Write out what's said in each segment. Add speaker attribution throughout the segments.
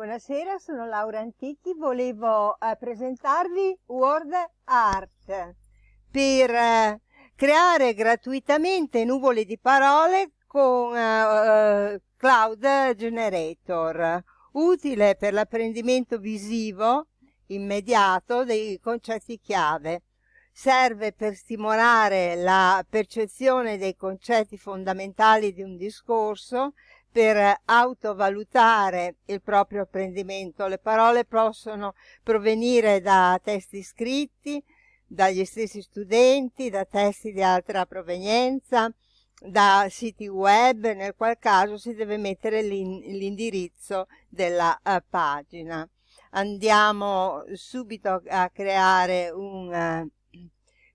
Speaker 1: Buonasera, sono Laura Antichi, volevo eh, presentarvi Word Art per eh, creare gratuitamente nuvole di parole con eh, Cloud Generator, utile per l'apprendimento visivo immediato dei concetti chiave. Serve per stimolare la percezione dei concetti fondamentali di un discorso, per autovalutare il proprio apprendimento. Le parole possono provenire da testi scritti, dagli stessi studenti, da testi di altra provenienza, da siti web, nel qual caso si deve mettere l'indirizzo della uh, pagina. Andiamo subito a creare un,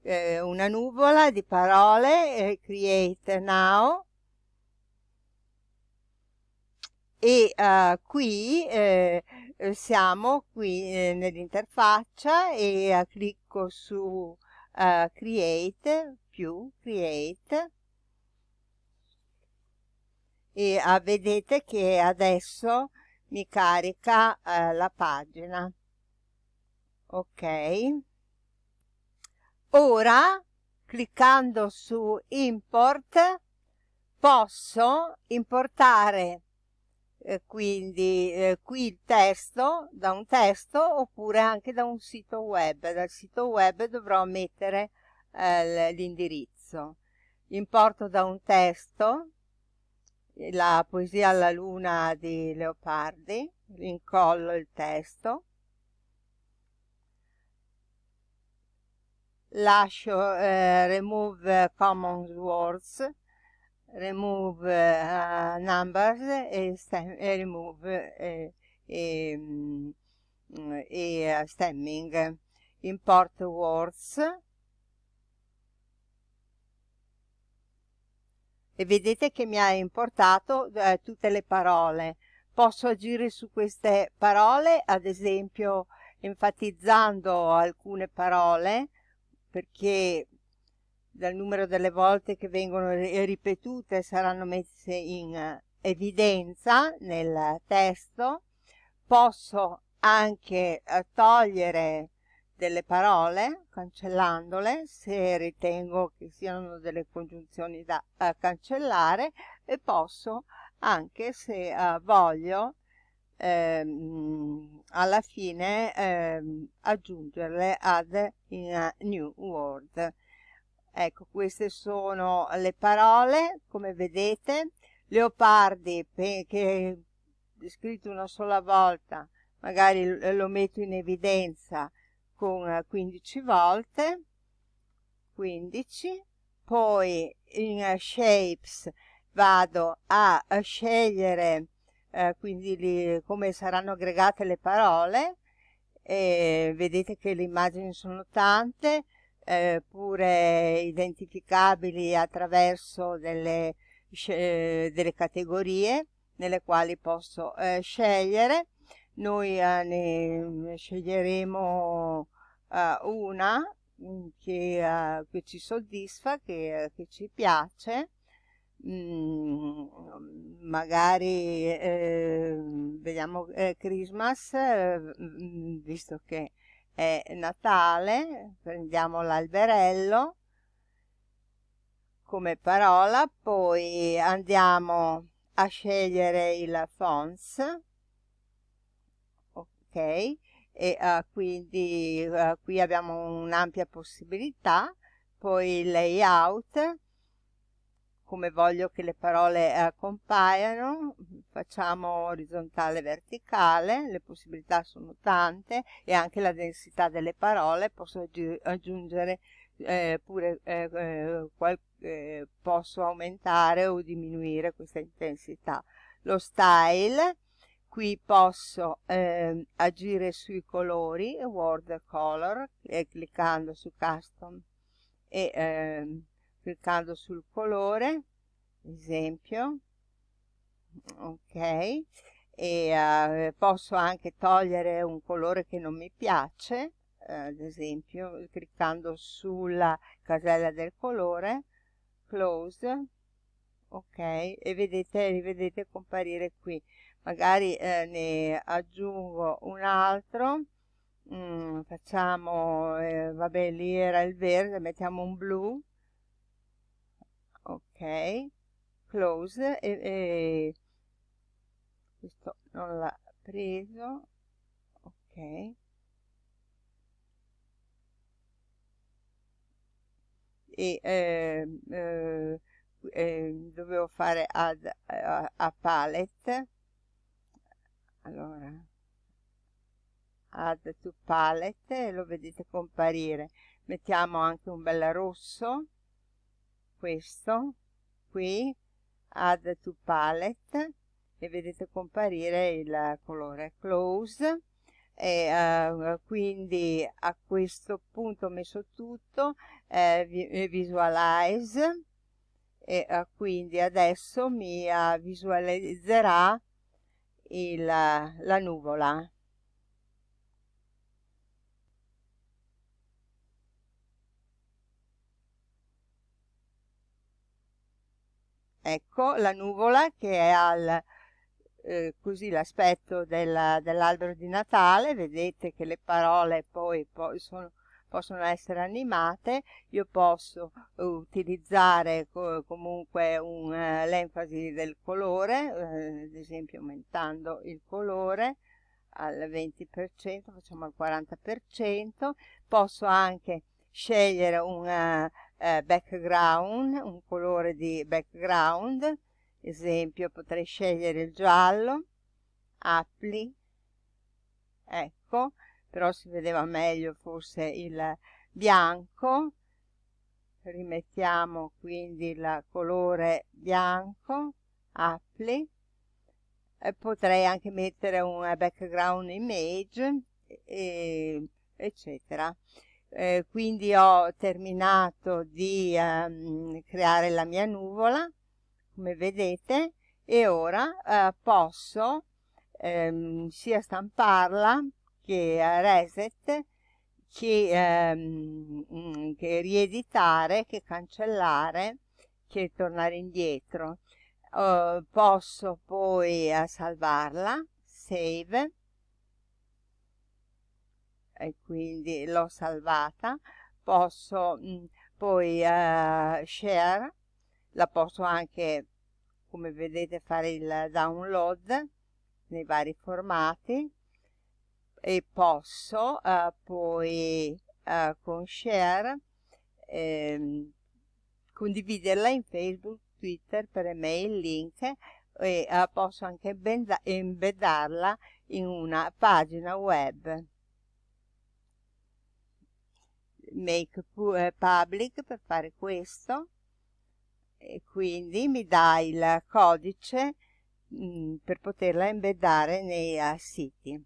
Speaker 1: uh, una nuvola di parole, eh, create now, e uh, qui eh, siamo qui eh, nell'interfaccia e uh, clicco su uh, create più create. E vedete che adesso mi carica la pagina. Ok. Ora cliccando su import posso importare eh, quindi eh, qui il testo da un testo oppure anche da un sito web. Dal sito web dovrò mettere eh, l'indirizzo. Importo da un testo la poesia alla luna di Leopardi incollo il testo. Lascio eh, remove common words remove uh, numbers e, e remove e, e, mm, e uh, stemming. Import words. E vedete che mi ha importato eh, tutte le parole. Posso agire su queste parole? Ad esempio enfatizzando alcune parole perché dal numero delle volte che vengono ripetute saranno messe in eh, evidenza nel testo. Posso anche eh, togliere delle parole cancellandole se ritengo che siano delle congiunzioni da uh, cancellare e posso anche se voglio ehm, alla fine ehm, aggiungerle ad in new word Ecco, queste sono le parole, come vedete. Leopardi, che è scritto una sola volta, magari lo metto in evidenza con 15 volte, 15, poi in shapes vado a, scegliere eh, quindi li, come saranno aggregate le parole, vedete che le immagini sono tante, eh, pure identificabili attraverso delle, eh, delle, categorie nelle quali posso eh, scegliere. Noi eh, ne sceglieremo eh, una mm, che, che, ci soddisfa, che, che ci piace. Mm, magari vediamo Christmas, mm, visto che è Natale, prendiamo l'alberello. Come parola, poi andiamo a scegliere il fonts, ok, e uh, quindi uh, qui abbiamo un'ampia possibilità, poi il layout, come voglio che le parole eh, compaiano, facciamo orizzontale e verticale, le possibilità sono tante e anche la densità delle parole, posso aggiungere eh, pure, eh, eh qual, eh, posso aumentare o diminuire questa intensità. Lo style, qui posso eh, agire sui colori, word color, cliccando su custom e ehm, cliccando sul colore esempio ok. E uh, posso anche togliere un colore che non mi piace uh, ad esempio cliccando sulla casella del colore close ok e vedete rivedete comparire qui. Magari eh, ne aggiungo un altro. Mm, facciamo eh, vabbè lì era il verde mettiamo un blu. Ok. Close e, e questo non l'ha preso. Ok. E eh, eh, eh, dovevo fare add a, a palette. Allora. Add to palette lo vedete comparire. Mettiamo anche un bel rosso. Questo qui. Add to palette e vedete comparire il colore close. E uh, quindi a questo punto ho messo tutto eh, eh visualize. E uh, quindi adesso mi uh, visualizzerà il, la nuvola. Ecco la nuvola che è al eh, così l'aspetto dell'albero di Natale, vedete che le parole poi, poi sono, possono essere animate, io posso utilizzare co comunque uh, l'enfasi del colore, uh, ad esempio aumentando il colore al 20%, facciamo al 40%, posso anche scegliere un uh, background, un colore di background, esempio potrei scegliere il giallo appli ecco però si vedeva meglio forse il bianco. Rimettiamo quindi il colore bianco appli e potrei anche mettere un background image e, eccetera. Eh, quindi ho terminato di um, creare la mia nuvola come vedete e ora eh, posso ehm, sia stamparla che reset che, ehm, mm, che rieditare che cancellare che tornare indietro. Uh, posso poi uh, salvarla save. E quindi l'ho salvata. Posso mh, mm, poi uh, share la posso anche come vedete fare il download nei vari formati e posso uh, poi uh, con share ehm, condividerla in Facebook, Twitter, per email, link e uh, posso anche embeddarla in una pagina web. Make public per fare questo e quindi mi dà il codice mh, mm, per poterla embeddare nei uh, siti.